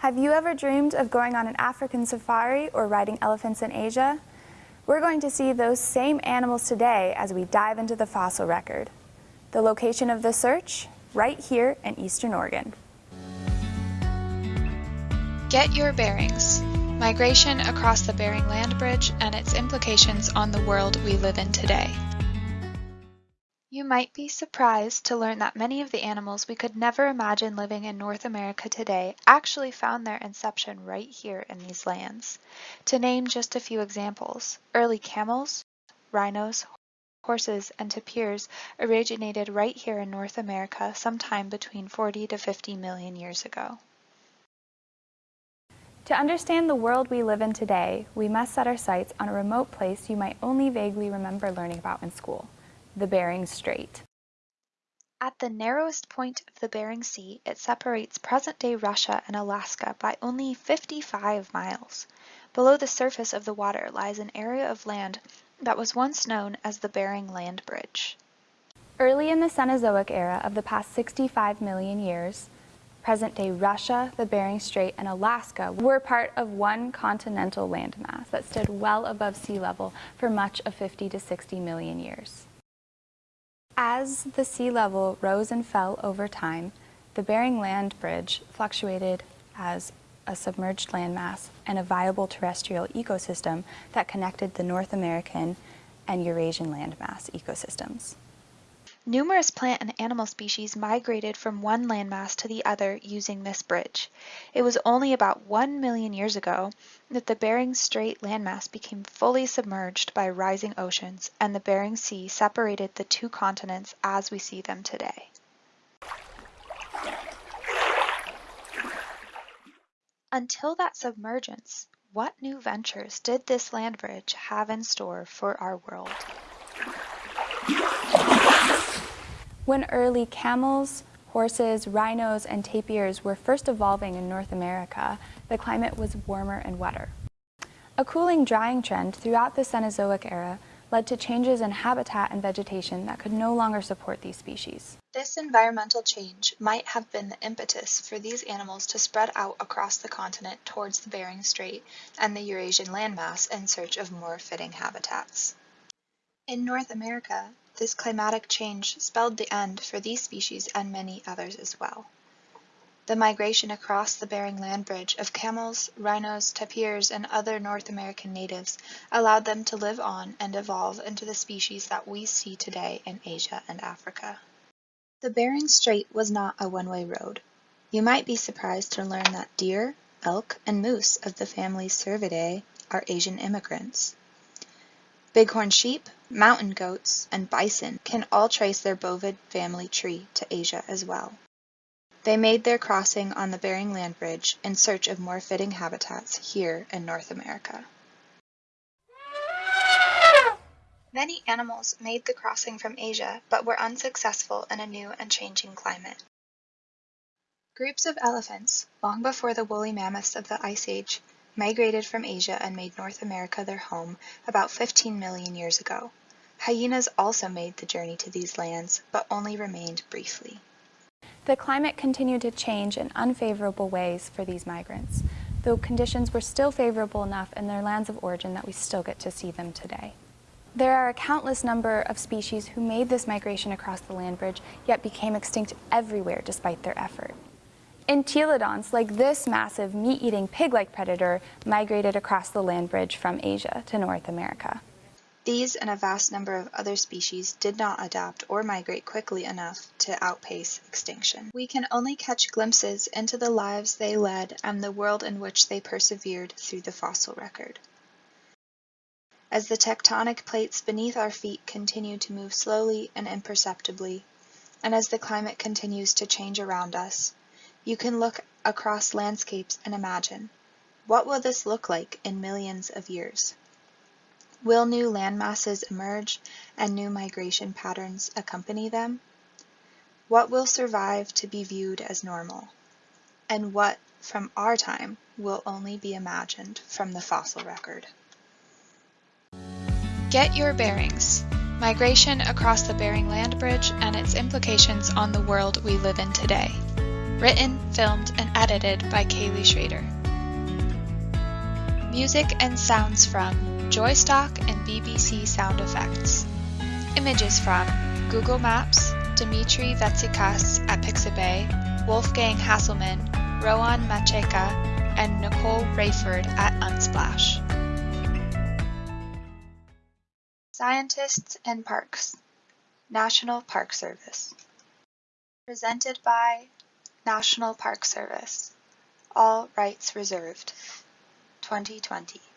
Have you ever dreamed of going on an African safari or riding elephants in Asia? We're going to see those same animals today as we dive into the fossil record. The location of the search? Right here in Eastern Oregon. Get your bearings. Migration across the Bering Land Bridge and its implications on the world we live in today. You might be surprised to learn that many of the animals we could never imagine living in North America today actually found their inception right here in these lands. To name just a few examples, early camels, rhinos, horses, and tapirs originated right here in North America sometime between 40 to 50 million years ago. To understand the world we live in today, we must set our sights on a remote place you might only vaguely remember learning about in school the Bering Strait. At the narrowest point of the Bering Sea, it separates present-day Russia and Alaska by only 55 miles. Below the surface of the water lies an area of land that was once known as the Bering Land Bridge. Early in the Cenozoic era of the past 65 million years, present-day Russia, the Bering Strait, and Alaska were part of one continental landmass that stood well above sea level for much of 50 to 60 million years. As the sea level rose and fell over time, the Bering Land Bridge fluctuated as a submerged landmass and a viable terrestrial ecosystem that connected the North American and Eurasian landmass ecosystems. Numerous plant and animal species migrated from one landmass to the other using this bridge. It was only about one million years ago that the Bering Strait landmass became fully submerged by rising oceans and the Bering Sea separated the two continents as we see them today. Until that submergence, what new ventures did this land bridge have in store for our world? When early camels, horses, rhinos, and tapirs were first evolving in North America, the climate was warmer and wetter. A cooling drying trend throughout the Cenozoic era led to changes in habitat and vegetation that could no longer support these species. This environmental change might have been the impetus for these animals to spread out across the continent towards the Bering Strait and the Eurasian landmass in search of more fitting habitats. In North America, this climatic change spelled the end for these species and many others as well. The migration across the Bering Land Bridge of camels, rhinos, tapirs, and other North American natives allowed them to live on and evolve into the species that we see today in Asia and Africa. The Bering Strait was not a one-way road. You might be surprised to learn that deer, elk, and moose of the family Cervidae are Asian immigrants. Bighorn sheep, mountain goats, and bison can all trace their bovid family tree to Asia as well. They made their crossing on the Bering Land Bridge in search of more fitting habitats here in North America. Many animals made the crossing from Asia but were unsuccessful in a new and changing climate. Groups of elephants, long before the woolly mammoths of the Ice Age, migrated from Asia and made North America their home about 15 million years ago. Hyenas also made the journey to these lands, but only remained briefly. The climate continued to change in unfavorable ways for these migrants, though conditions were still favorable enough in their lands of origin that we still get to see them today. There are a countless number of species who made this migration across the land bridge, yet became extinct everywhere despite their effort. Entelodonts, like this massive meat-eating pig-like predator, migrated across the land bridge from Asia to North America. These and a vast number of other species did not adapt or migrate quickly enough to outpace extinction. We can only catch glimpses into the lives they led and the world in which they persevered through the fossil record. As the tectonic plates beneath our feet continue to move slowly and imperceptibly, and as the climate continues to change around us, you can look across landscapes and imagine, what will this look like in millions of years? Will new landmasses emerge and new migration patterns accompany them? What will survive to be viewed as normal? And what, from our time, will only be imagined from the fossil record? Get your bearings. Migration across the Bering Land Bridge and its implications on the world we live in today. Written, filmed, and edited by Kaylee Schrader. Music and sounds from Joystock and BBC Sound Effects. Images from Google Maps, Dimitri Vetsikas at Pixabay, Wolfgang Hasselman, Rowan Macheka, and Nicole Rayford at Unsplash. Scientists and Parks National Park Service Presented by National Park Service All rights reserved 2020